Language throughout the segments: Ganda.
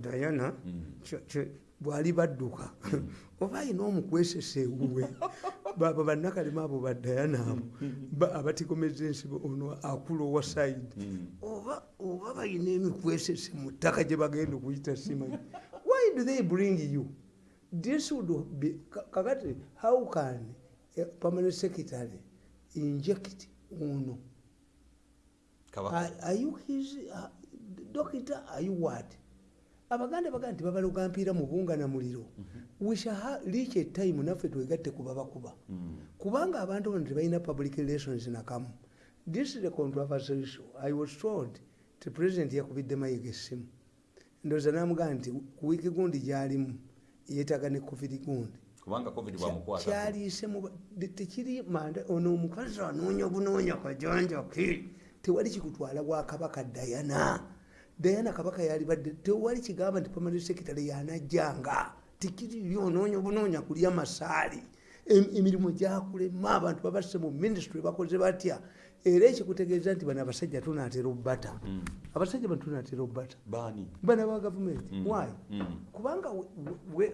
diana bwali badduka. Oba ayina omukwesesa ewuwe. Baba bannakalema abo ba diana abo abatigomeza ensibo ono akula owa saidi oba bayina emikwesese mu ttaka gye bagenda okuyita simanyi why do they bring you? This would be kakati how can permanent secretary inject ono? Are you his uh, doctor? Are you what abaganda baga nti babaloga mpiira mu bunga na muliro wishareach etime naffe twegatte kuba bakuba. Kubanga abantu bano tebalina public relations nakamu this is a controversial issue. I was told ti president yakubidde mayiga essimu ndowooza namugaa nti ku wiiki gundi gyalimu yeetaga ne covid gundi. Kyaliise tekiri manda ono omukazi anoonya obunoonya kajanjaki tewali kikutwala bwakabaka dayana dayana kabaka yalibadde tewali kigamba nti pamani sekitale yanajjanga tikiri onoonya obunoonya kulya masaali emirimu gyakulema abantu babasse mu ministry bakoze batya era ekikutegeeza nti bano abasajja tunaatera obbata abasajja bano tunaatera obbata bana ba gavumenti wy kubanga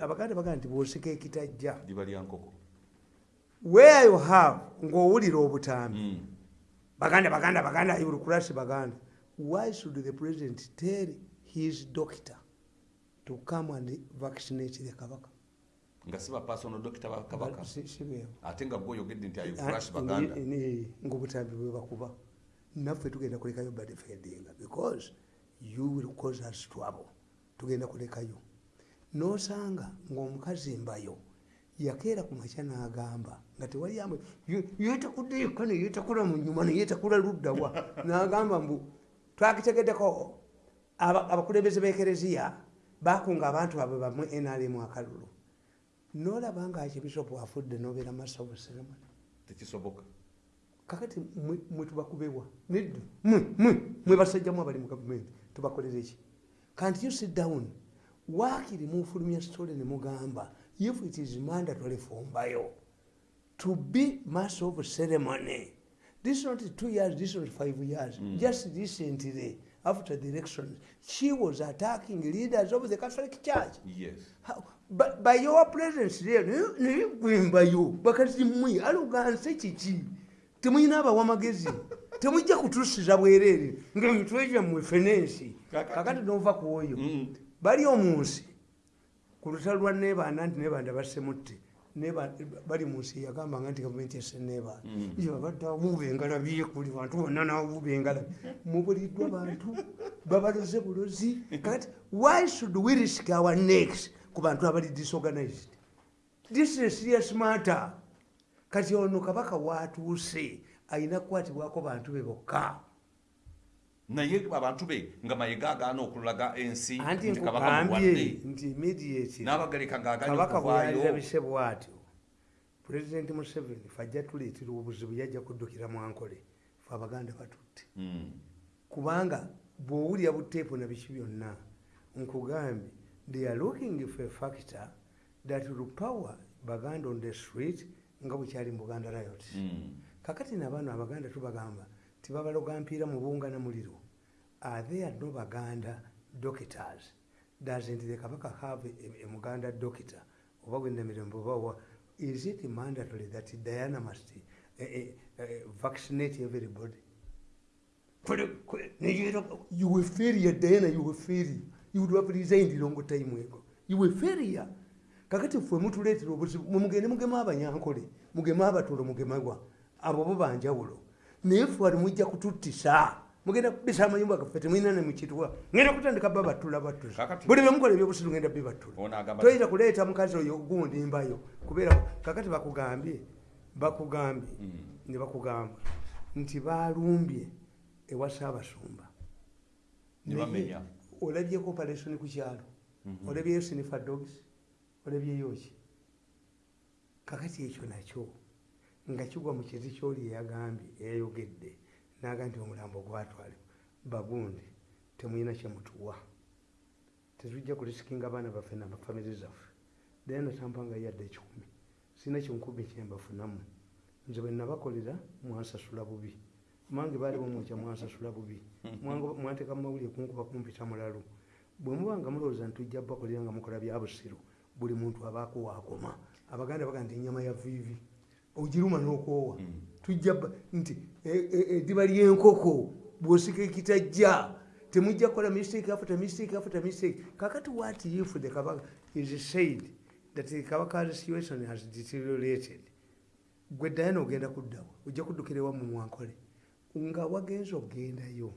abaganda bagaa nti bwosika ekitajja where you have ng'owulira obutambi baganda baganda baganda irukurasi baganda why should the president tell his doctor to come and vaccinate the kabaka? Nga siba personal doctor bakabaka ate nga gwoyogedde nti ayufurash baganda? ngaobutambi bwe bakuba. Naffe tugenda kulekayo badefendinga because you will cause us trouble. Tugenda kulekayo. Nosanga ngaomukazi mbayo yakeera ku makya n'agamba nga tewali amwe yetakudde yekka neyetakula mu nyuma neyetakula luddawa n'agamba mbu twakitegeddeko abakulembeze b'ekereziya bakunga abantu baabwe bamwe nrm akalulu nolaba nga kibisopu afudde nobeera masa obuseremoni tekisoboka. Kakati mwe tubakubewa nedda mwe basajjamu abali mu gavumenti tubakolera eki kanti you sit down? Waakiri mufulumya sitole ne mugamba if it is mandatory fombayo to be mass of ceremony this is not two years this is not five years. Mm. just recently after the election she was attacking leaders of the catholic church. Yes. How, but by your presence there neyegwembayo bakati mwe aluganse kiki temuyina abawa magezi. Temujja kutusiza bwereere ngaemitwe gyammwe fenensi kakati. Nova ku oyo bali omunsi ku lutalo lwa nebaana nti nebaanda bassemutte bali munsi yagambanga nti gavumenti ese nebaana babadde abuuba engalabi kuli bantu bonna nabuuba engalabi mubuliddwa bantu babaloze bulozi. Kakati why should we risk our necks ku bantu abali disorganized? This is serious matter. Kati ono kabaka watuuse ayina kukwatibwako bantu be bokka naye abantu be nga mayiga agaana okulaga ensi nti immediate. N'abagaleka kabaka bweyalirabise bwatyo pulezidenti museveni fe ajja tuleetera obuzibu yajja kuddukira mwankole fe abaganda batutte. Kubanga bw'owulira buteepu na biki byonna nkugambye they are looking for a factor that will power baganda on the street nga bwekyali mu buganda riot kakati nabaano abaganda tubagamba tibabaloga mpiira mu bunga na muliro are there no baganda doctors? Doesn't the kabaka have a, a muganda doctor? Oba gwendamirembe obawa is it mandatory that diana must uh, uh, vaccinate everybody? You were failure diana you were failure you would have resigned long time ago. You were failure kakati ffe mutuleetera obuzibu mumugende mugema abanyankole mugema abatulo mugemagwa abo bo banjawulo. Naye ffe wali mujja kututtisa mugenda kubisa amayumba gaffe temwina nemukitwa ngenda kutandika ba batula batuza buli bemukola ebyobusiru ngenda be batula toyita kuleeta mukazi oyo gundi mbayo. Kubeera kakati bakugambye bakugambye ne bakugamba nti balumbye ewa saabasumba olabyeko operation ku kyalo. Olabyeyo sinifa dogs. Olabyeyo ki kakati ekyo nakyo nga kigwa mu kizi kyoli eyagambye eyayogedde naga nti omulambo gwatwale bagundi temulina kyemutuwa tetujja kulisikinga abaana baffe namafamire zaffe. Naye natampanga yadde ekikumi. Sina kinkumi kyembafunamu nze bwe nabakolera mwansasula bubi. Mange baali bamwokya mwansasula bubi. Mwanteeka mumawulire kunkuba kumpita mulalu bwe muba nga mulowooza nti tujja bakolera nga mukola bya busiru buli muntu abaako waakoma abaganda baga nti enyama ya viivi ogiruma n'okwowa tujja nti e- e- eddiba lyenkoko bw'osika ekitajja temujja kukola mistake after mistake after mistake. Kakati what if the kabaka is said that the kabaka's situation has deteriorated. Gwe dayana ogenda kuddawa ojja kuddukira ewa mu mwankole nga wagenza ogendayo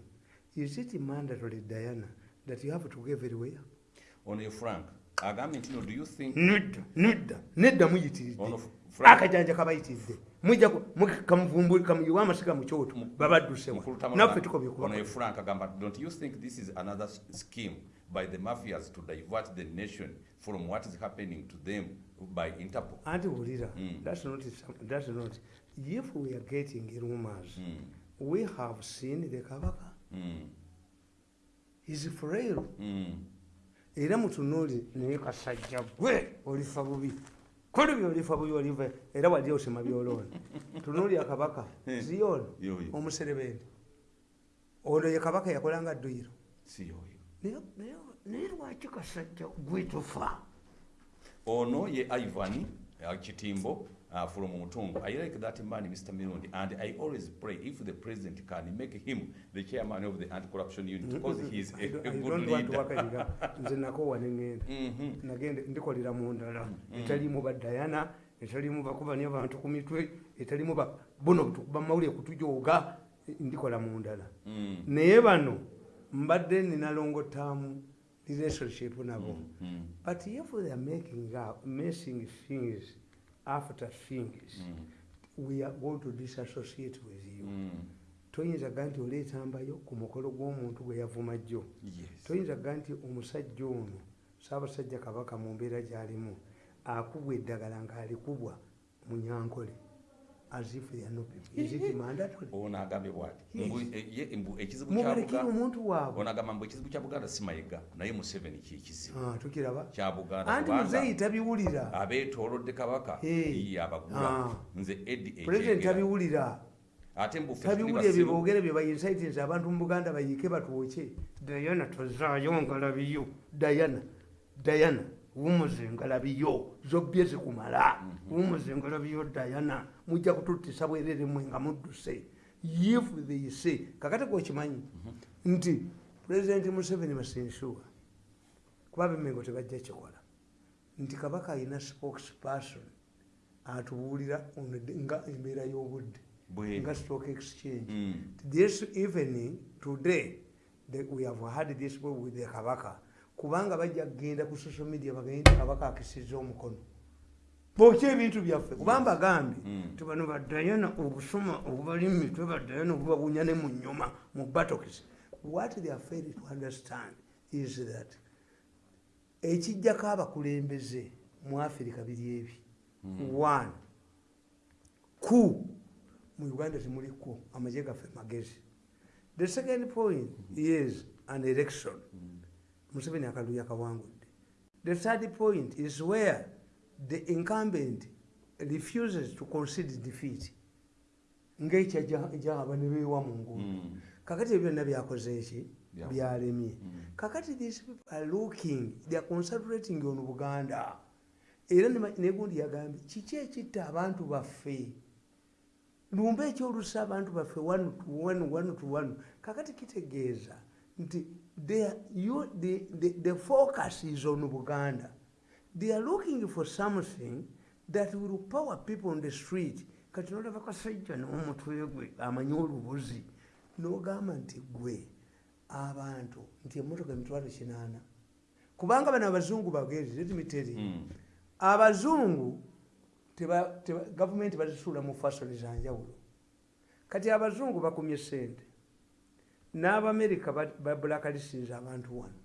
is it mandatory diana that you have to go everywhere? Ono ye frank agambye nti no do you think nedda nedda nedda muyitiridde. Akajanja kabayitiridde kamuvumbuli kamuyiwa amasiga mu kyoto babaddusewa. Mukulu Tamala- naffe tukomye ono ye kuba don't you think this is another scheme by the mafias to divert the nation from what is happening to them by interpol? Anti wulira. Mm. that's not that's not if we are getting rumors Mm, we have seen the kabaka mm, is frail. Mm. era mutunuuli naye kasajja gwe olifa bubi koli byolifa bubi oliva era wali osema byoloona tunuuli akabaka ziyona Yoyo. omuserebende ono ye kabaka yakolanga dduyiro. Naye- lwaki kasajja gwe tufa? Ono ye ivan kitimbo uh, from mutungu i like that man mr mirundi and i always pray if the president can make him the chairman of the anti-corruption unit because he is a, a I good don't want to leader. nze nakowa neŋŋenda Mhm. nagenda ndikolera mu ndala. Etalimu badayana etalimu bakubanya bantu ku mitwe etalimu ba- buno tukuba mawulire kutujooga ndikola mu ndala. Mm, naye bano mbadde ninalongotaamu relationship nabo. But if they are making up, messing things after things mm, we are going to disassociate with you. Mm. toyinza ga nti oleetambayo ku mukolo gw'omuntu gwe yavuma jjo? Yes. Toyinza ga nti omusajja ono saabasajja kabaka mu mbeera gy'alimu akubwa eddagala ng'alikubwa mu nyankole as if they are not people. Is it mandatory? ono agambye bwati. Yes. Mbu- e- ekizibu kya Buganda- omuntu waabwe. Ono agamba mbu ekizibu kya buganda si mayiga naye museveni kyekizibu Ah, tukiraba. Kya buganda anti muzeeyi tabiwulira. Abeetoolodde kabaka. Ye abagula. Ah. nze edi pulezidenti ekyegera tabiwulira. Ate mbu ffe tuli tabiwulira ebyo boogere bye bainsitinsi abantu mu buganda bayiike batwoke dayana tozaayo ngalabiyo dayana dayana wumuze ngalabiyo zobbye zikumala wumuze ngalabiyo dayana mujja kututtisa bwerere mwe nga mudduse. If they say kakate kokimanyi nti pulezidenti museveni masinsuwa kuba bemengo tebajja kikola. Nti kabaka alina spokesperson atubuulira nga embeera y'obudde nga stock exchange. Mm. this evening today we have had this with the kabaka kubanga bajja kgenda ku social media bagende kabaka akisiza omukono. Bokya ebintu byaffe? Kubanga bagambye Mm. ti bano badayana obusuma obubali mu mitwe badayana obubabunya ne mu nyuma mu batokis what they are fail to understand is that ekijjako abakulembeze mu afirika biri ebi. One ku mu uganda temuli ku amagye gaffe magezi. The second point is an election museveni akalulu yakawangudde the third point is where the incumbent refuses to concede defeat. Ngaekyajahaba ne beewa mu nguudo. Mm. kakati ebyo byonna byakoze eki Bya- byalemye Mm. kakati these people are looking they are concentrating on buganda era ne- negundi yagambye kiki ekitta abantu baffe? Lumba ekyolusa abantu baffe to one. Kakati kitegeeza nti they you- the, the, the focus is on buganda they are looking for something that will power people on the street. Kati nolaba kasajja n'omutwe gwe amanyi olubuzi. N'ogamba nti gwe abantu nti emmotoka emitwalo kinaana kubanga bano abazungu bagezi letimiteri Mm. abazungu teba- teba- gavumenti bazisuula mu fasoni zanjawulo kati abazungu bakumye sente n'abamerika babulakalisinza abantu wano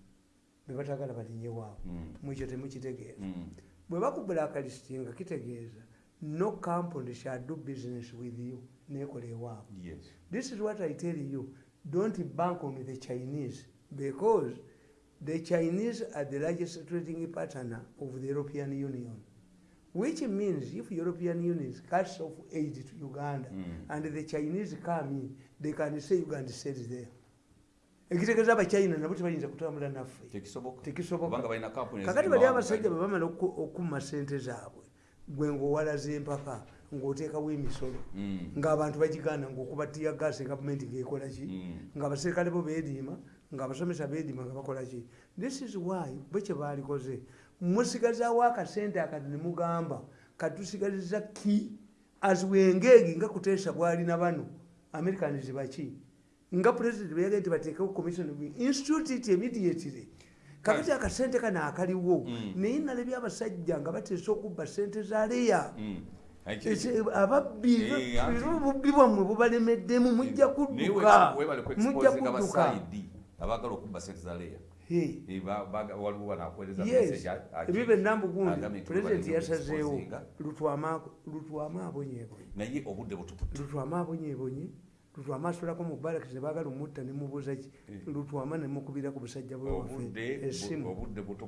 bebatagala balinye waabwe Mm. mwekyo temukitegeeza Mm. bwe bakubulakalistinga kitegeeza no company shall do business with you nekola ewaabwe yes This is what I tell you. Don't bank on the Chinese because the Chinese are the largest trading partner of the European Union. Which means if European Union cuts off aid to Uganda Mm. and the Chinese come in, they can say Uganda sells there. Ekitegeeza abachina nabo tebayinza kutambula naffe. Tekisoboka. Tekisoboka. Kubanga balina kampuni kakati eziri bali abasajja Uganda. bwe bamala oku- okumma sente zaabwe gwe ngaowalaza empaka ng'oteekawo emisolo Mm. ng'abantu bagigaana ng'okuba tiya gaasi gavumenti ng'ekola ki? Mm. ng'abaserikale bo beediima ng'abasomesa beediima nga bakola ki? This is why bwe kye baalikoze musigazaawo akasente akati ne mugamba katusigaliza ki? As wengegi nga kuteesa bwalina bano americans baki nga president beyagae nti bateekewo commission institute it immediately kakati akasente kano akaliwo Mm. naye nalabye abasajja nga bateesa okubba sente za leya Mm. Ababbi obubbi bwammwe bubalemeddemu mujja kudduka. mujja kudduka. abaagala okubba sente za leya ebyo benambu gundi agambye nti pulezidenti yasazeewo. lutwama butukutte. Lutwama abonyeebonye lutwama asulako mu barakisi nebagala omutta nemubuuza ki? Lutwama nemukubira ku busajja bwewaffe essimu.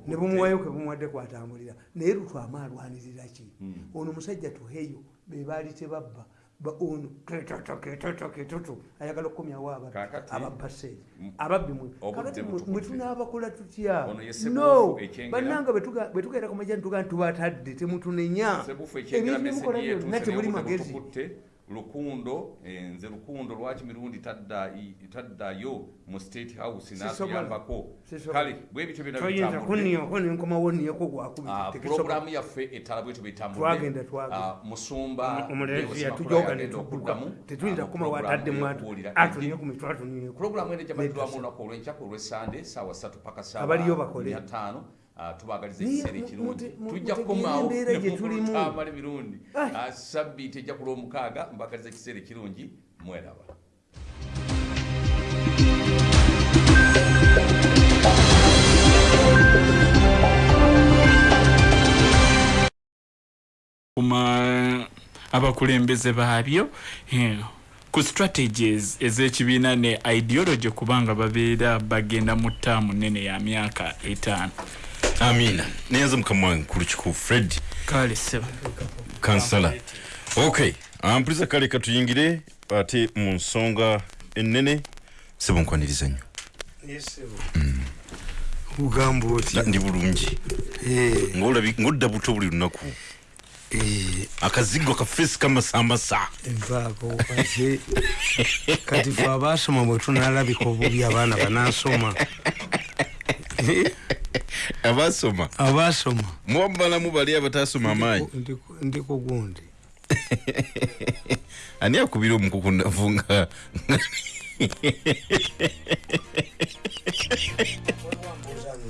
ne bumuwayo ke bumuwadde kwatambulira naye lutwama alwanirira ki? Mm. ono musajja tuheyo bebaali tebabba Ba- ono ketoto ketoto ketoto ayagala okukomyawo ababbi Kaakati- ababba seeri Mm. ababbi mwe tunaabakola tutya? No! Bannanga bwe tuga- bwe tugenda ku majani tugaa tubatadde temutunenya. Ebintu meseji byonna obudde magezi lukundo eh, nze lukundo lwaki mirundi taddayo mu state house natuyambako? kale bwe bityo byonna toyinza bitambudde kunniyako nenkomawo nniyako gwakubiri Ah, yaffe etala bwetyo Twagenda, twagenda. musumba omulezi Lewis yatujoga Makula yagenda netudduka okuddamu, tetuyinza ah, kukoma watadde pulogulaamu mwatu y'okubuulira atunye eddiini. ku eno ejabaddirwamu Netasa. olunaku olwenkyaku olwesande saawa satu paka Abaliyo bakole. ataano tubagaliza Naye ekiseera ekirungi. tujja emirundi. Ai. Ah, sabbiiti ejja ku lwomukaaga mbagaliza ekiseera ekirungi mweraba. Kuma abakulembeze baabyo eh, ku strategies ez'ekibiina ne ideology kubanga babeera bagenda mu ttaamu nene ya myaka etaano amina neyanza mukama wange ku lukiku fred kale seba kansala. Ok ampuliza kale katuyingire ate mu nsonga ennene sebunkwaniriza nnyo. Ugamba Na- otya ndi bulungi. Eh, ng'odda buto buli lunaku. Eh, akazigo kafeesi kamasamasa empaako kati kati fe abaasoma bwe tunaalabika obubi abaana banaasoma Eh, abasoma. Abaasoma mwabalamu bali abatasoma amaanyi? Ndiko- gundi. Ani akubira omukuku navunga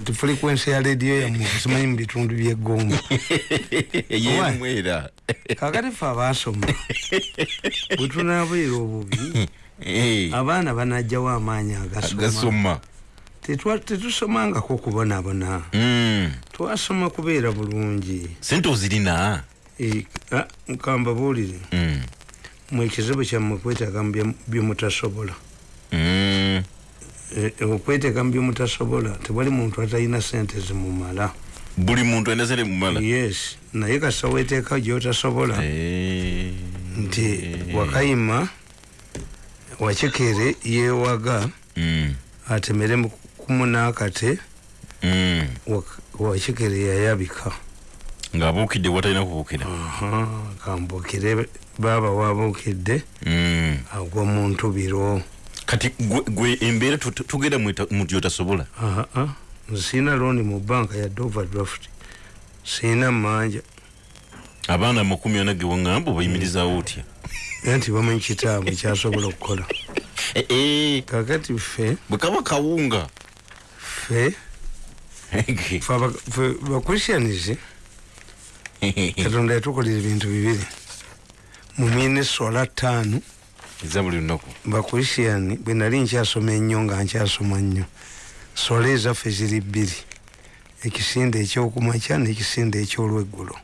nti frequensi ya rediyo yammwe simanyi mu bitundu by'eggomba eyemwera kakati fe abaasoma bwe tunaabeera obubi abaana banajjawo amaanyi agasoma tetusomangako kubonabona. Mm. twasoma kubeera bulungi. Sente ozirina? Eh, ah, nkamba buulire. Mm. mwe ekizibu kyammwe kwetaaga mu bye- byemutasobola Mm. Eh, eh, okweteeka mu byemutasobola tewali muntu atalina sente zimumala. Buli muntu alina sente mumala yes. Naye kasa weteeka gyotasobola Eh. nti wakayima wakekere yewaga atemere mu kumunakate Mm. wakekere yayabika. Ng'abuukidde watalina kubuukira. Aha, kambukire baaba wabuukidde Mm. agwa mu ntubiro. Kati gwe- gwe embeera tu- tu- tugenda mweta- mu gyotasobola aa siina looni mu banka yadde overdraft siina manja. Abaana amakumi ana ge waŋŋamba obayimirizaawo otya? Naye nti bamanyi kitaabwe kyasobola okukola. Eh, eh, kakati ffe bwe kaba kawunga ffe ffe bakristianis katonda yatukolera ebintu bibiri mu miniswala ttaano eza buli lunaku bakristiani bwe nali nkyasoma ennyo nga nkyasoma nnyo sola ezaffe ziri bbiri ekisinde ekyokumakya n'ekisinde ekyolweggulo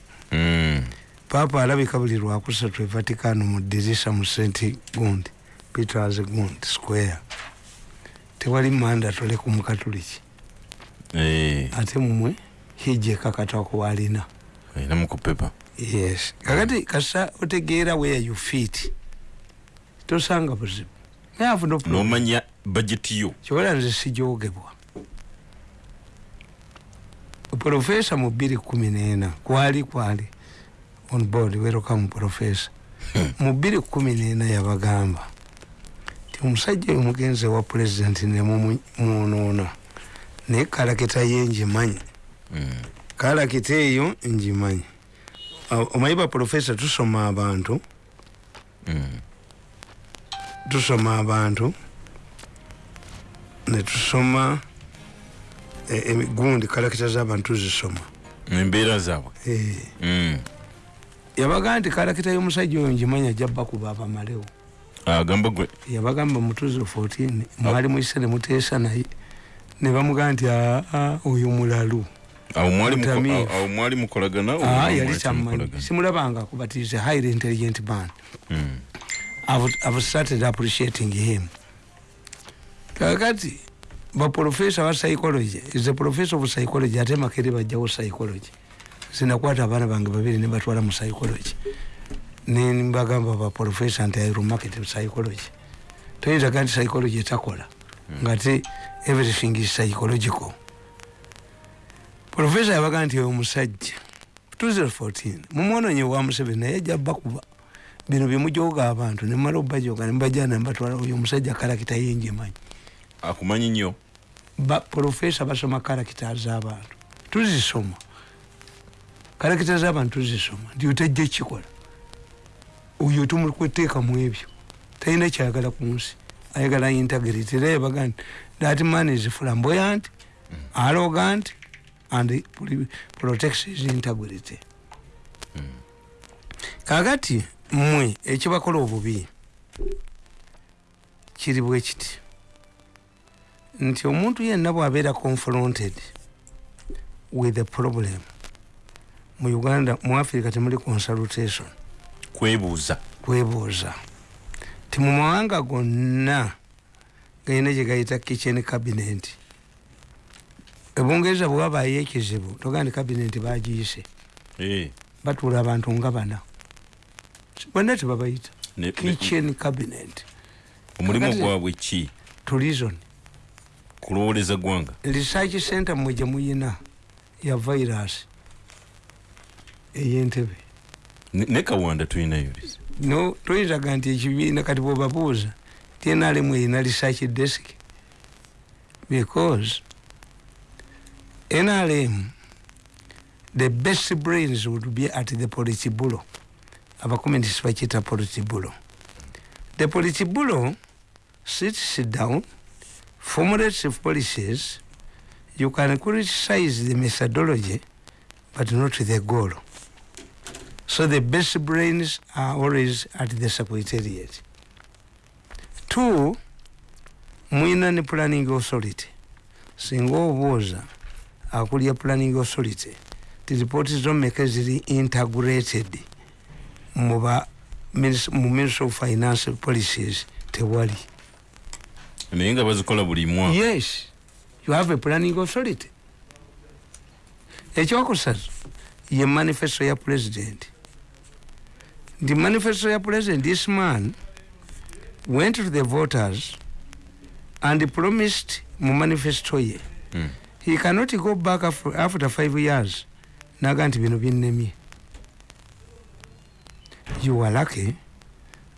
paapa alabika buli lwakusatu e vaticaano mu dirisa mu st gund peters gund square tewali mandatole ku mukatuliki ate mumwe hijja ekakatako walina. Alinamu ku pepa yes. Kakati kasa otegeera where you fit. Tosanga buzibu nomanya bajeti yo. Kyobola nze sijogebwa. Profesa mu bbiri kumi nena kwali kwali on board welcome profesa mu bbiri kumi nena yabagamba ti omusajja oyo mugenzi wa pulezidenti nemunoona naye kalakita ye ngimanyi kalakita eyo ngimanyi Awo, omanyi ba profesa tusoma abantu. Tusoma abantu. Netusoma emigundi kalakita z'abantu tuzisoma. Embeera zaabwe? Eh, Mm. yabaga nti kalakita y'omusajja oyo ngimanya ajja bakuba abamalewo agamba gwe. Yabagamba mutuzo 14 mwali mwise nemuteesa naye ne bamugaa nti aa oyo mulalu awo mwali mukolagana Ah, yali temukolagana? simulabanga kubatize highly intelligent man. Mm. I've, I've started appreciating him. Kakati baprofesa ba psychology is a professor of psychology ate makere bajjawo psychology. Sinakwata abaana bange babiri nebatwala mu psychology. Nembagamba baprofesa nti iromarket psychology. Toyinza ga nti psychology etakola. Nga te everything is psychological. Profesa yabaga nti oyo omusajja 2014 mumwononye wa museveni naye ajja bakuba bino byemujoga abantu nemala obajoga nembajana nembatwala oyo omusajja kalakita yenjemanyi akumanyi nnyo? Profesa basoma karakita z'abantu. Tuzisoma. Karakita z'abantu tuzisoma nti otajja kikola oyo tumukweteeka mu ebyo. Talina kyayagala ku nsi. Ayagala integrity. Era yabaga nti that man is flamboyant arrogant and pro- protects his integrity. Kakati mmwe ekibakola obubi kiri bwe kiti. Nti omuntu yenna bwabeera confronted with a problem mu uganda mu africa temuli consultation. Kwebuuza. Kwebuuza. Ti mu mawanga gonna galina gye gayita kitchen cabinet ebungereza bwewabaayo ekizibu togaa nti cabinet bagiyise Eh, batuula abantu nga bana bonna tebabayita kitchen cabinet omulimu gwabwe ki tourism kulowoleza gwanga research center mwe gye muyina ya virus. Ey'entebe Ne- kawanda tulinayo no toyinzaga nti ekibiina kati bwebabuuza tnrm erina research desk because nrm the best brains would be at the politibulo abakomunitisi bakiyita politibulo the politibulo sits down formulates policies. You can criticize the methodology but not the goal. So the best brains are always at the secretariat. Two, mwina ne planning authority. Singa obuuza akulya planning authority, the report zomeka ziri integrated mu ba minis- mu Ministry of Finance policies tewali. naye nga bazikola buli mwaka Yes, you have a planning authority. ekyokusatu ye manifesto ya president the manifesto ya president this man went to the voters and promised mu manifesto ye. Mm. he cannot go back after, five years. Naga nti bino binnemye you are lucky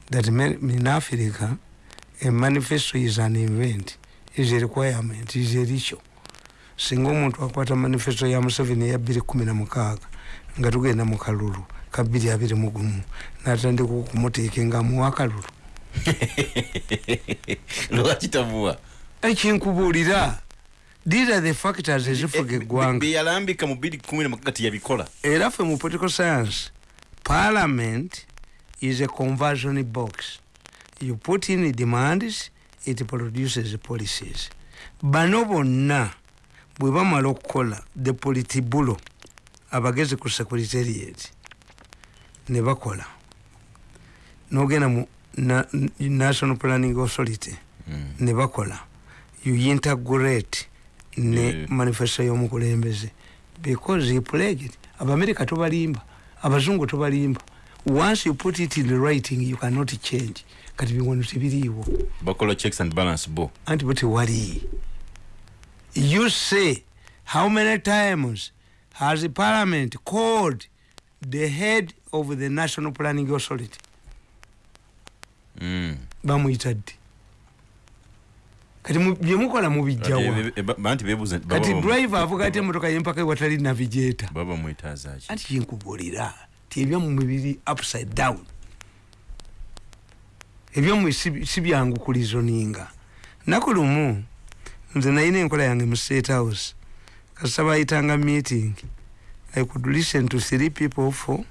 that in africa a manifesto is an event is a requirement is a ritual. Singa omuntu akwata manifesto ya museveni eya bbiri kumi na mukaaga nga tugenda mu kalulu ka bbiri abiri mu gumu natandika okumuteeka nga amuwa akalulu lwaki tavuwa ekinkubuulira these are the factors ezifuga eggwanga. beyalambika mu biri kumi na mukaaga tiyabikola era ffe mu political science parliament is a conversion box. You put in demands it produces policies. Bano bonna bwe bamala okukola the politibulo abagezi ku secretariat ne bakola. Nogenda mu na, national planning authority Mm. ne bakola. You integrate ne Yeah. manifesto y'omukulembeze. Because he pledged abamerika tobalimba abazungu tobalimba. Once you put it in writing you cannot change. Kati biwano tebiriiwo bakola checks and balance bo. Anti bo tewali. You say how many times has the parliament called the head of the national planning authority. Bamuyita ddi? Kati mu- byemukola mubijjawa Ati, e- e- anti bebuze kati driver avuga ati emotoka yempaka ewatali mwetazaki anti kyenkubulira ti ebyamumwe biri upside down. Ebyomwe si si byangu kulizoninga naku lumu nze nayina enkola yange mu state house. Kasita bayitanga meeting. I could listen to three people for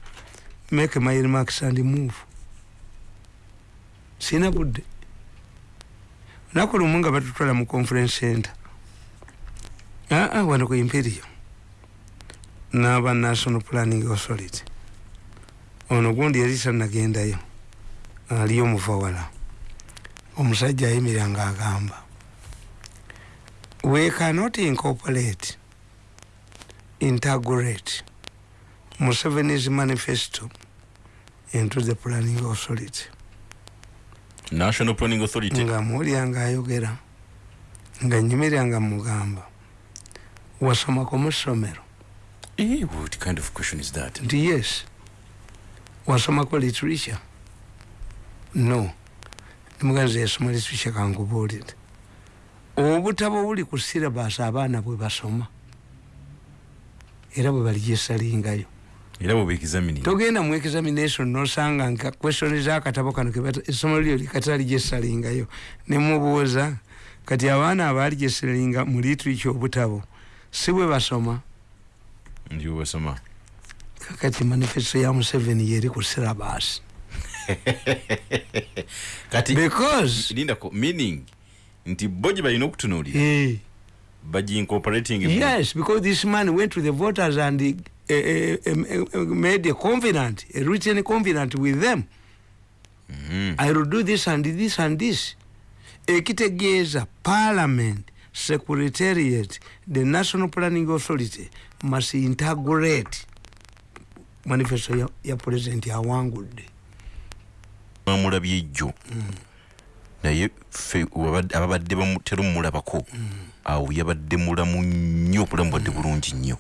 make my remarks and move sina budde. Naku lumu nga batutwala mu conference center. Aa wano ku imperial n'aba national planning authority. Ono gundi yali tanagendayo aliyo omuvawala omusajja ayimirira nga agamba we cannot incorporate integrate museveni's manifesto into the planning authority national planning authority. Nga muwulira ngaayogera nga nyimirira nga mugamba wasomako mu ssomero Eh, what kind of question is that? Nti yes. Wasomako literature? No. Nimuganza yasoma literature kankubuulire obutabo buli ku syllabus abaana bwe basoma era bwe baligesalingayo era bwe beexamining togenda mu examination nosanga nka question zakatabo kano essomero lyo likataligesalingayo nemubuuza kati abaana abaligesalinga mu literature obutabo si bwe basoma. Ndi basoma. Kakati manifesto ya museveni yeri ku syllabus. Kati because lindako meaning nti bo gye balina okutunuulira eh, bagiincorporating yes because this man went to the voters and made a covenant a written covenant with them. Mhm. i will do this and this and this. Ekitegeeza parliament secretariat the national planning authority must integrate manifesto ya, ya president awangudde bamulabye ejjo. Naye ffe wabadde- ababadde bamutera omulabako awo yabadde mulamu nnyo obulamu bwadde bulungi nnyo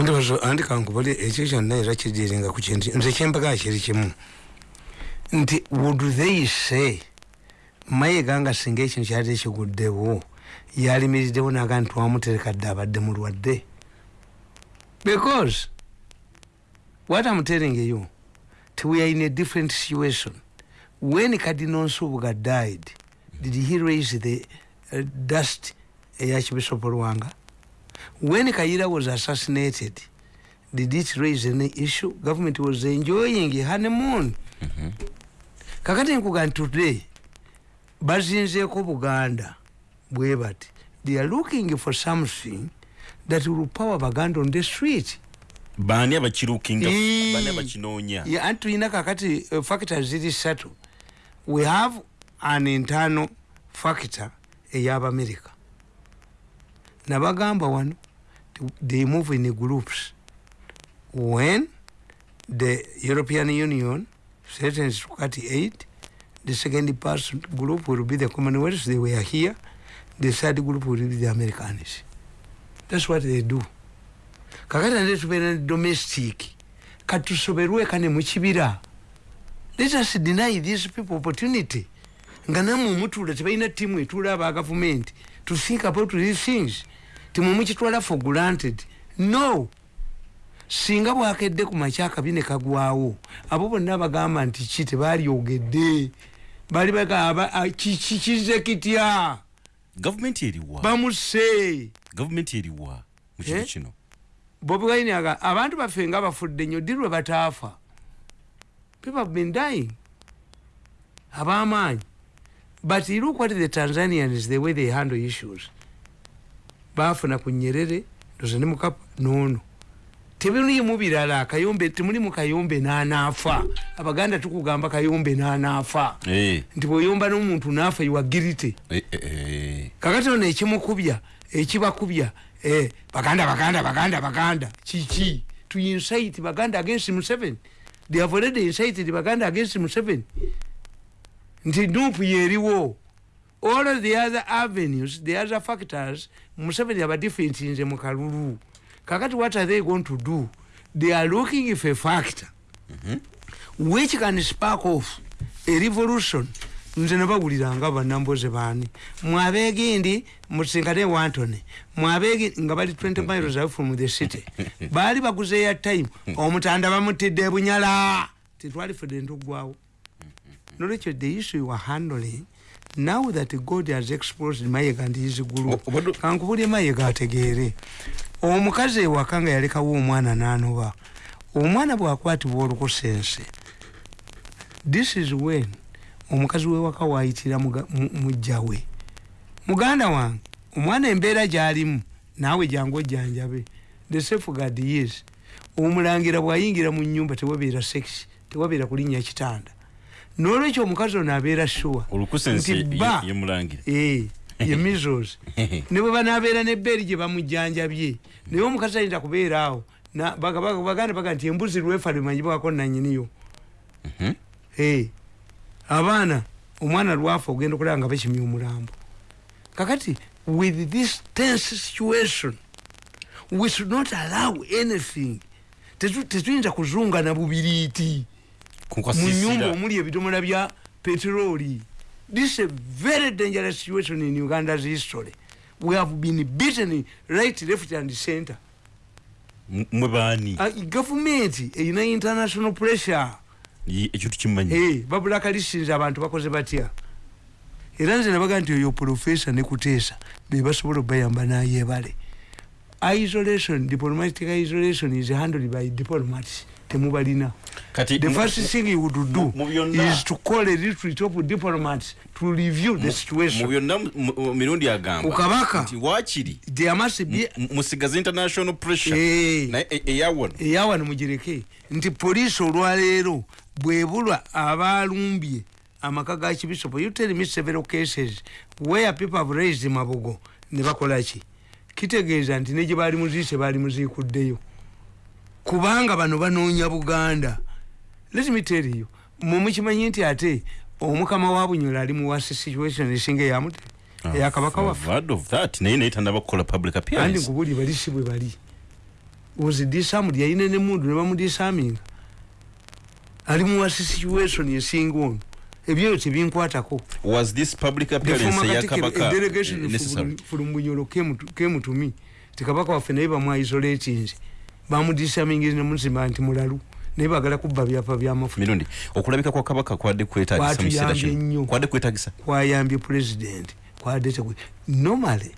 andi kankubali ekyo kyonna era kidiringa ku kintu nze kyembaga kiri kimu nti would they say mayiga nga singa ekintu kyali kiguddewo yalimiriddewo naga nti twamutereka dde abadde mulwadde? Because what i'm telling you ti we are in a different situation. When cardinal nsubuga died did he raise the uh, dust eyakibisop lwanga when Kaira was assassinated, did it raise any issue? Government was enjoying a honeymoon. kakati nkuga nti today bazinzeeko buganda bwe bati they are looking for something that will power baganda on the street baani abakirukinga Eh. baani abakinoonya Yeah, anti tulina kakati uh, factor ziri ssatu we have an internal factor ey'abamerika nabagamba wano they move in groups. When the european union to cut aid the second person group will be the commonwealth they were here the third group will be the americans. That's what they do. Kakati nate tubeera ne domestic katusoberwe kane mukibira let us deny these people opportunity. Nga namwe mutula tebalina tiimu etula aba gavumenti to think about these things timwe mukitwala for granted. No. Singa bwakedde ku makya akabi ne kagwawo abo bonna bagamba nti ki tebalyogedde? Bali bagamba kiki kize kitya gavumenti eriwa bamuse gavumenti eriwa mu kintu Eh? kino? Bobi wine aga abantu baffe nga bafudde nnyo ddi lwe bataafa? People have been dying. Ab'amaanyi. But you look what the tanzanians the way they handle issues baafuna ku nyerere ndoza ne mukapa noono tebimulimu birala kayombe temuli mu kayombe n'anaafa abaganda tukugamba kayombe n'anaafa Eh, nti bweyomba n'omuntu naafa iwagirite eh, eh, kakati ono ekimukubya ekibakubya baganda baganda baganda baganda kiki to incite baganda against museveni they have already incited baganda against museveni nti nupu yeriwo all of the other avenues the other factors museveni abadifentinze mu kalulu. Kakati what are they going to do? They are looking for a factor. Which can spark off a revolution? Nze nabawuliranga banamboze baani. Mwabegindi musinkane wantone. Mwabegi nga bali 20 miles away from the city. Baali baguze ya time omutanda bamutidde bunyala. Tetwali fedde ntugwawo. Nolwekyo the issue you are handling now that god has exposed mayega ndi his group kankubulye mayega ategeere. Omukazi ewaka nga yalekawo omwana nanoba omwana bwakwatibwa olukusense this is when omukazi wewaka wayitira muga- mu- mujja we. Muganda wange omwana embeera gyalimu naawe jangu ojjanjabe the safeguard yes omulangira bwayingira mu nyumba tewabeera sex tewabeera kulinnya kitanda nolwekyo omukazi ono abeera sure. Nti ba Eh, ye measles ne bwe banabeera nebbeeri gye bamujjanjabye naye omukazi ayinza kubeera awo. Na- baga- baga- baganda baga nti embuzi lwefa limanyibwako nanyiniyo Eh, abaana omwana lwafa ogenda okulaba nga bakimya omulambo. Kakati with this tense situation we should not allow anything. Tetu- tetuyinza kuzungana bubiriiti mu nyumba omuli ebidomola bya peteroli this is a very dangerous situation in uganda's history. We have been beaten right left and center. Mwe baani? Uh, government erina international pressure. Ye- ekyo tukimanyi. Hey, babula kalisinza abantu bakoze batya? Era nze nabaga nti oyo profesa nekuteesa bebasobola obayamba nayebale isolation diplomatic isolation is handled by diplomats temubalina. Kati the first thing you would do is to call a retreat of diplomats to review the situation. byonna mu- mu mirundi agamba Ku kabaka. nti wakiri there must be mu- musigaza international pressure. Eh. naye e- eyawano eyawano mugireke nti poliisi olwaleero bwebulwa abalumbye amaka ga kibisopo. You tell me several cases where people have raised mabugo. Ne bakolaki kitegeeza nti ne gye baali muziise baali muziikuddeyo kubanga bano banoonya buganda. Let me tell you mumukimanyi nti ate omukama wa bunyola ali muwasi situation esinga eyamute eyakabaka waffe. I've heard of that naye tandaba kukola public andi appearance nkubuli bali si bwe bali. Ozidisamudi yayina nemundu nebamudisaminga ali muwasi situation esinga ono. Ebyo tebinkwatako was this public appearance former eya Katikkiro, kabaka a delegation eh, bunyolo kemutumi tikabaka waffe naye bamwaisolatinze bamudisamingize nemuzimba nti mulalu. Naye bagala kubba byapa byamafuta mirundi okulabika kwa kabaka kwadde kwetagisa nnyo. kwadde kwetagisa kwayambye president. Kwadde normally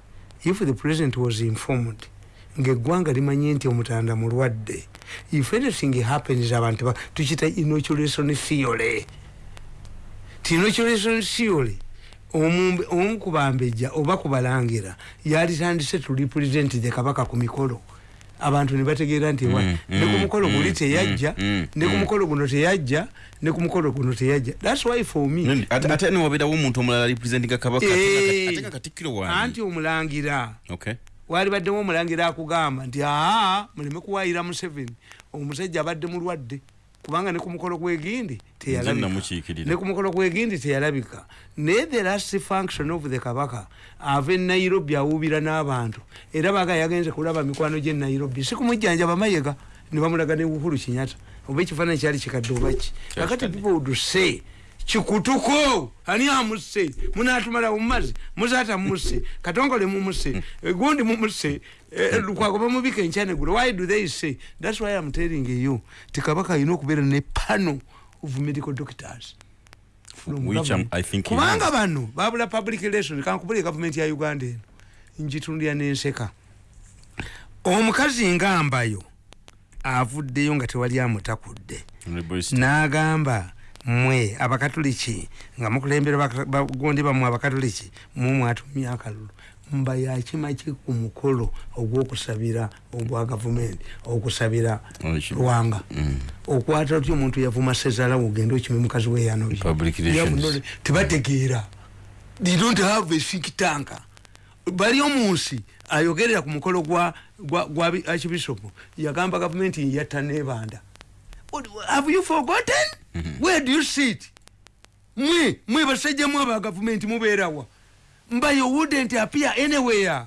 if the president was informed ngaeggwanga limanye nti omutanda mulwadde if anything happens abantu ba- tukita inoculation theory. Ti inoculation theory omu kubambejja oba kubalangira yalitandise to represent the kabaka ku mikolo abantu ne bategeera nti wa Mm, ne ku mm, mukolo guli mm, teyajja ne ku mukolo guno teyajja ne ku mukolo guno teyajja. Thats why for me ate newabeerawo omuntu omulala representinga kabaka ate nga katikkiro anti wani omulangira. Okay. Wali baddemu omulangira akugamba nti aa muleme kuwayira museveni. Omusajja abadde mulwadde kubanga ne ku mukolo gwegindi nze teyalabika. Namukiikirira ne ku mukolo gwegindi teyalabika. Naye the last function of the kabaka ava e nairobi awuubira n'abantu. Era baga yagenze kulaba mikwano gye nairobi. Si kumujjanjaba mayega ne bamulaga ne uhuru kinyata oba ekifaananyi kyali kikadde obaki kakati people would say kikutuko ani amusse munatumala mumazi? Muzata musse katongole mumusse gundi mumusse lukwago bamubika enkyanegulo why do they say? Thats why im telling you. Tikabaka alina okubeera ne pano of medical doctors. Kubanga bano babula public relation kankubule gavumenti ya uganda eno. Njitundira nenseka. Omukazi ngambayo avuddeyo nga tewali amutakudde. N'agamba mwe abakatoliki nga mukulembera bagondi bamwe abakatoliki mwe mwatumye akalulu mba yakimaki ku mukolo ogwokusabira ogwa gavumenti okusabira lwanga Mm. okwata otyo omuntu yavuma sezalawo ogende okime mukazi Public relations. tebategeera. They don't have a think tank. Bali omunsi ayogerera ku mukolo gwa gwa- gwa bi- archbishop yagamba gavumenti yatta nebanda have you forgotten? Where do you sit mwe mwe basajjamu aba gavumenti mubeerawa mba you wouldn't appear anywhere.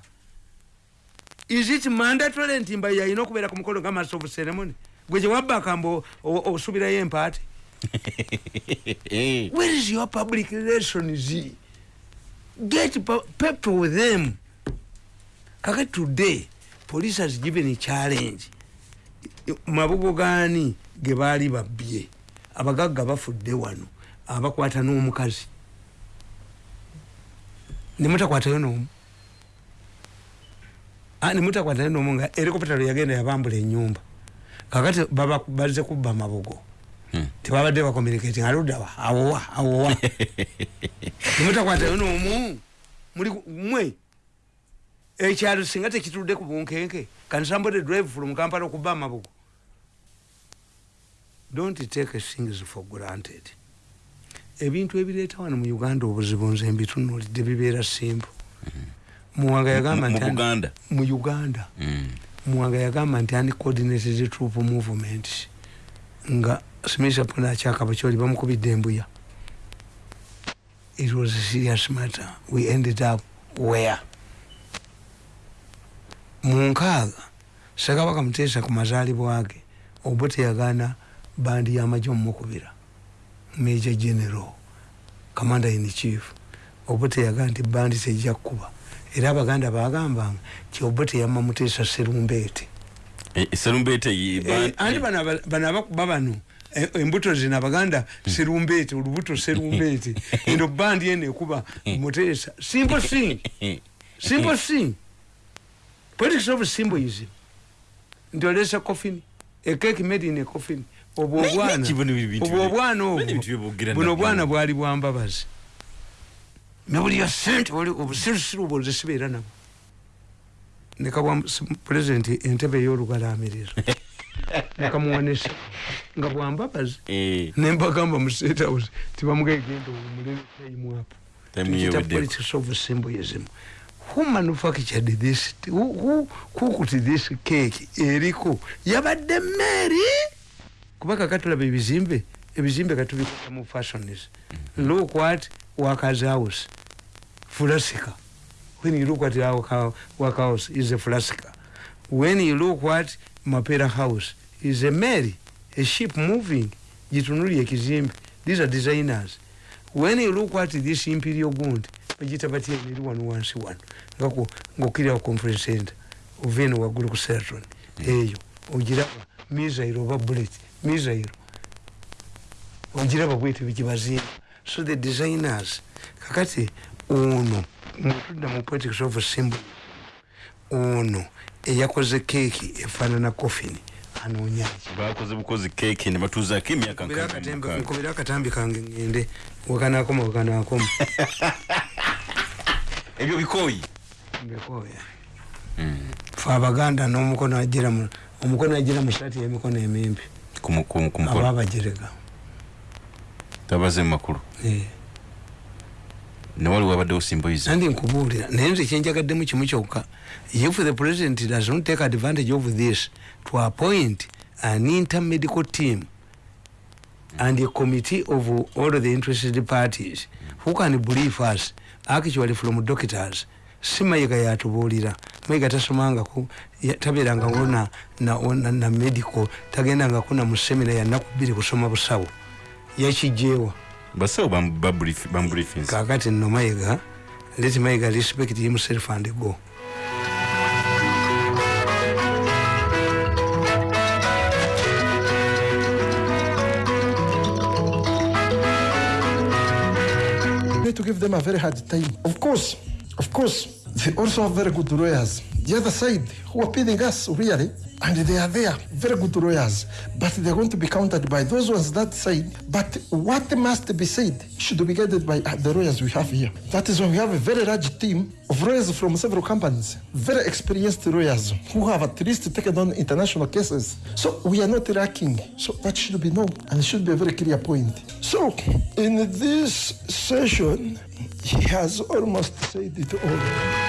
Is it mandatory nti mba yalina okubeera ku mukolo nga master of ceremony? Gwe gyewabaka mba osubirayo empaati where is your public relations? Get people with them. Kaka today police has given a challenge. Mabugo gaani ge baali babbye. Abagagga bafudde wano abakwata n'omukazi. Nemutakwatayo n'omu. Ah, nemutakwatayo n'omu nga erikopita lwe yagenda yabambula enyumba kakati bazze kubba mabugo Hmm. tebabadde bakomunicati aluddawa awowa awowa. Nemutakwatayo n'omu. Mwe. Ekyalo singa tekitudde ku bunkenke. Can somebody drive from kampala okubba amabugo don't take things for granted. Ebintu ebireeta wano mu uganda obuzibu nze mbitunulidde bibeera simple. Muwanga yagamba mu nti ani- buganda mu uganda. Mm. muwanga yagamba nti uncoordinated troop movement? Nga smisa pona akyakaba kyoli bamukubidde embuya. It was a serious matter. We ended up where? Munkaaga sekabaka muteesa ku mazaalibwa ge obo teyagaana bandi y'amagye omumukubira major general commander in chief obo teyagaa nti bandi tejja kukuba era abaganda bagambanga kyobo teyamma muteesa serumbeete Eh, serumbeete Eh, ba- anti bano aba- bano abakuba bano eh, embuto zino abaganda serumbeete olubuto serumbeete eno bandi eno ekuba muteesa. Simple thing simple thing politics of symbolism nti olesa coffin. A cake made in a coffin obwo obwana buno obwana. bwali bwambabazi nebuli ya sente obusirusiru obwo nze sibeera nabo nekabwa pulezidenti entebe ey'olugalaamirizo nekamuwanisa nga bwambabazi nembagamba mu state house tibamugegenda omulebetaimuapo tamuyeweddeko. politics of symbolism who manufactured this who, who cooked this cake eriko yabadde mary kuba kakatulaba ebizimbe ebizimbe katubikola mu fashions look what workers house. Flasika when you look at our work house is a flasika when you look what mapera house is a mary a ship moving jitunuli ekizimbe these are designers. When you look at this imperial gund bagita batya eri wano wansi wano ngokira ngaokirira conference center. Ova eno waggulu ku seraton eyo. Ogiraba miza oba bullet misairo ogiraba bwete bigibazimba so the designers kakati ono mutudda mu politics of symbol ono eyakoze keeki efaanana coffin anoonyaki bakoze bukozi keeki ne batuuzaako emyaka nkobera akatambi kange ngende wakanakoma wakanakoma. Ebyo bikooyi? Mbekooya fe abaganda n'omukono agira mu omukono agira mu saati y'emikono emimpi ku mu- ku- ku aba mukolo abajerega tabaze mu makulu. Eh. ne waliwo abaddewo simboyiza nandi nkubuulira naye nze kyenjagaddemu kimu kyokka. If the president does not take advantage of this to appoint an intermedical team and a committee of all the interested parties who can brief us? Actually from doctors si mayiga yatubuulira mayiga tasomangako ya- tabeerangako na, na, na, na medical tagendangako na mu semina yanaku bbiri kusoma busawo. Yakijjeewa basawo bambriefings. Kakati nno mayiga let mayiga respect himself and go. To give them a very hard time. Of course, of course, they also have very good lawyers. The other side, who are paying us really, and they are there, very good lawyers, but they're going to be countered by those ones that side. But what must be said should be guided by uh, the lawyers we have here. That is why we have a very large team of lawyers from several companies, very experienced lawyers who have at least taken on international cases. So we are not lacking. So that should be known and should be a very clear point. So in this session, he has almost said it all.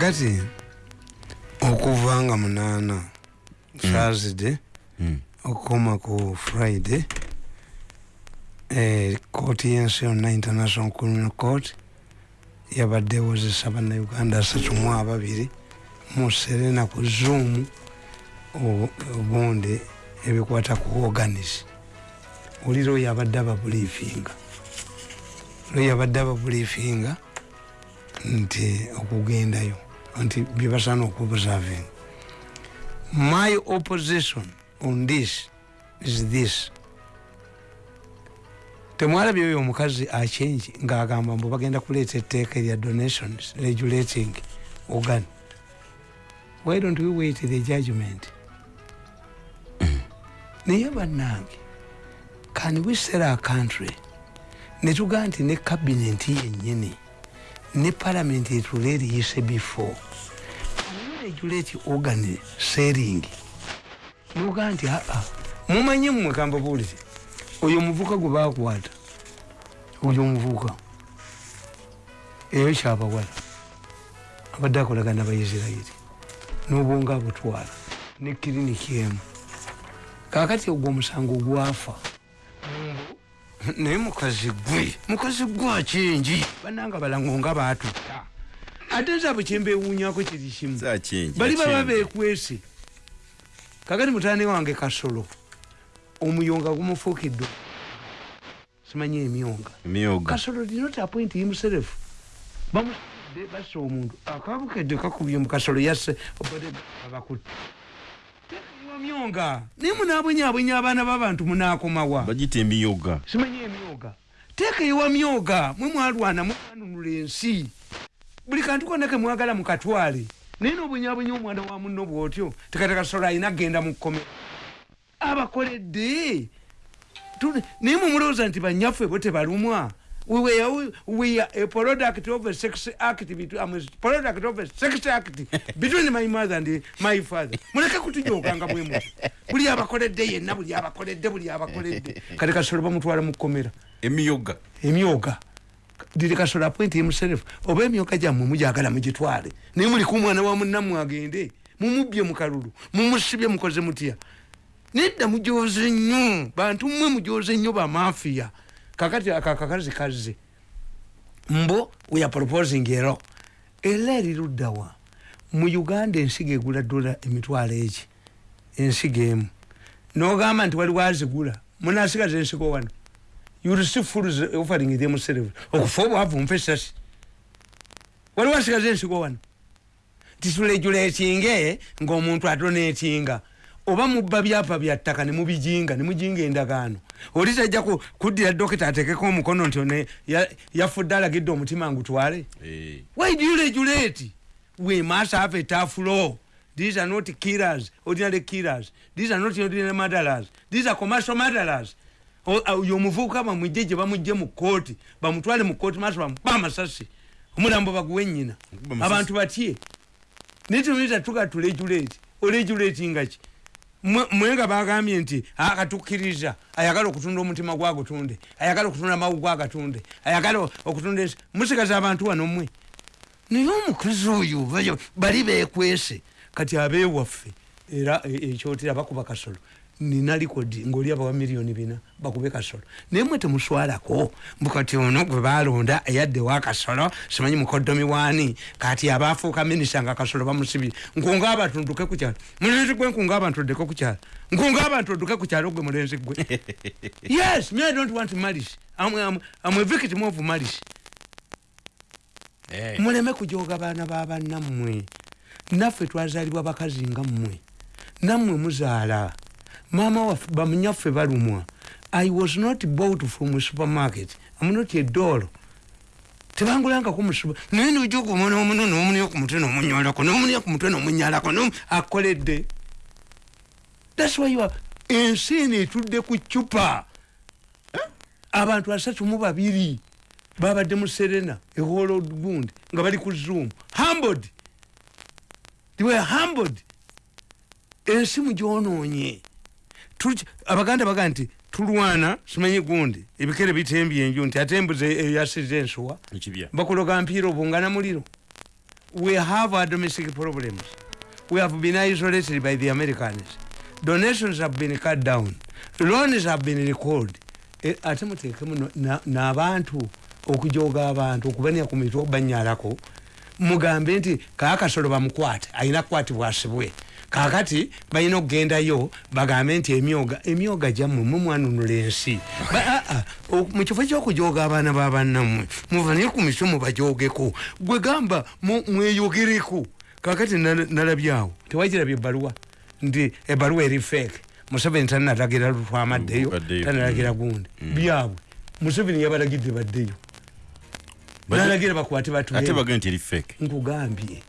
Magazine. Thursday okukoma ku friday eh, kooti yensi yonna international criminal court yabadde ewozesa bannauganda asatu mu ababiri mu serena ku zoom o- obundi ebikwata ku organis oli lwo yabadde ababulifinga lwo yabadde ababulifinga nti okugendayo nti byebasaana okubusavinga my opposition on this is this. Temwalabye oyo omukazi achenji ngaagamba mbu bagenda kuleeta etteeka erya donations regulating organ. Why don't we wait the judgment? Naye bannange can we sell our country? Netugaa nti ne kabineti yennyini ne palamenti etule eriyise before regulate organ selling nogaa nti aa mumanye mmwe kambabuulire oyo omuvuka gwe bakwata oyo omuvuka eyo kyabawala abadde akolagana nabaisirairi n'obwonga abutwala ne kiriniki emu. Kakati ogwo omusango gwafa. Naye mukazi gwe mukazi gwe akingi bananga balango nga batutta ate nzabwe kyembewuunyako kiri kimu bali baba bekwese kakati mutani wange kasolo omuyonga gumufuukidde. Simanyi emyonga. Kasolo did not appoint himself bassa omuntu akabukedde kakubye mukasolo yasse abakutte. Myonga. Naye munabwenyabwenya abaana b'abantu munakomawa bagita emyoga simanyi emyoga teeka ewa myoga mwe mwalwana mwanunula ensi buli kantu konna kemwagala mukatwale. Naye nobwenyabwenya omwana wa muno bwotyo tekatekasolo alina kgenda mu kkomera. Abakoledde! Naye mumulowooza nti banyaffe bo tebalumwa? We were- we are a product of a sex act between, I'm a product of a sex act between my mother and my father. Muleke kutujokanga bwe muti buli abakoledde yenna buli abakoledde buli abakoledde. Kati kasolo bamutwala mu kkomera. Emyoga. Emyoga diri kasolo appoint himself. Oba emyoga gyammwe mujagala mugitwale. Naye muliku omwana wa munnammwe agende mumubbye mu kalulu. Mumusibye mukoze mutya. Nedda mujoze nnyo. Bantu mmwe mujoze nnyo bamafiya kakati akakakazi kazze. Mbo we are proposing ero. Era eriruddawa mu uganda ensigo egula dola emitwalo eki ensigo emu. Nogamba nti waliwo azigula munasigaza ensigo wano you receive fools offering them service okufa obwavu mpa esasi waliwo asigaza ensigo wano? Titulejuletinge ngaomuntu atonetinga oba mubba byapa bya ttaka nemubijinga nemujinga endagaano. Oli tajja ku- kuddira dokita atekeko omukono nti yafudde alagidde omutima ngutwale why do you regulate? We must have a tough law these are not killers ordinary killers. These are not ordinary murderers. These are commercial murderers oyo omuvubuka bamwijje gye bamujje mu kooti bamutwale mu kooti maaso bamuba amasasi omulambo baguwe nyina Bakuba amasasi. abantu batye. Naye tuyinza tuga turegulate oregulatinga ki? Mwe- mwe nga bagambye nti akatukkiriza ayagala okutunda omutima gwagutunde ayagala okutunda amawu gwagatunde ayagala okutunda musigaza abantu wano mmwe. Naye omukazi oyo bali bekwese kati abewaffe era e- ekyotera bakuba kasolo nina likodi ngaoli abawa miliyoni bina bakube kasolo. Naye mwe temuswalako mbukati ono gwe balonda eyadde wa kasolo simanyi mukodomi wani kati abafuuka minisa nga kasolo bamusibye. Nkunga abantu nduke ku kyalo. Mulenzi gwe nkunga abantu oddeko ku kyalo. Nkunga abantu odduke ku kyalo gwe mulenzi gwe. Yes me i don't want malice. I'm, I'm, I'm a victim of malice. Muleme kujoga baana babannammwe naffe twazaalibwa bakazi nga mmwe. Nammwe muzaala maama waffe bamunyaffe balumwa i was not bought from supermarket am not a doll tebangulangako musuba naye nojogaomwana omuno nomunya ku mutwe nomunyalako nomunya ku mutwe nomunyalako nom- akoledde thats why you are ensi eno etudde ku cupa abantu asatu mu babiri babadde mu serena eholo gundi nga bali ku zoom humbled they were humbled ensi mugyonoonye Tuki- abaganda baga nti tulwana simanyi gundi. Ebikere bitembye enju nti ate embuzi eyasiza ensuwa bakuloga mpiira obungana muliro. We have our domestic problems. We have been isolated by the americans. Donations have been cut down. Loans have been recalled. E, ate muteekemu na- n'abantu okujoga abantu okubanya ku mitwe okubanyalako mugambe nti kaakasolo bamukwate ayina kukwatibwa asibwe kakati balina okugendayo bagambe nti emyoga emyoga gyammwe mumwanunula ensi. Ba- ah, ah, o- mu kifo kyokujoga abaana babannammwe muvanye ku mitwe mubajogeko gwe gamba mweyogereko kakati nala- nalabyawo tewagirabye ebbaluwa? Nti ebbaluwa eri feeke museveni tanalagira lutwamaddeyo tanalagira gundi. Byabwe museveni yabalagidde baddeyo. Badde- nalagira bakwate ate batule baga nti eri fake. Nkugambye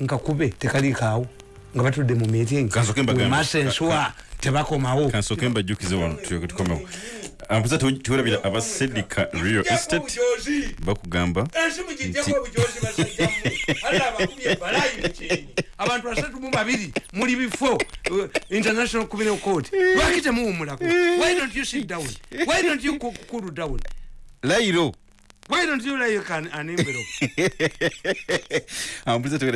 nkakube tekalikaawo nga batudde mu meeting. Kansooke mbagambe. masenswa tebakomawo kansooke mbajjukize wano tulyoke tukomewo ampuza tiwerabira abasedika real estate. Bakugamba abantu basatu mu babiri muli bifo uh, international criminal court. Lwaki temuwumulako why don't you sit down? Why don't you cool- down? Layiro why don't you like an, an envelope? Ampuza tiwerabira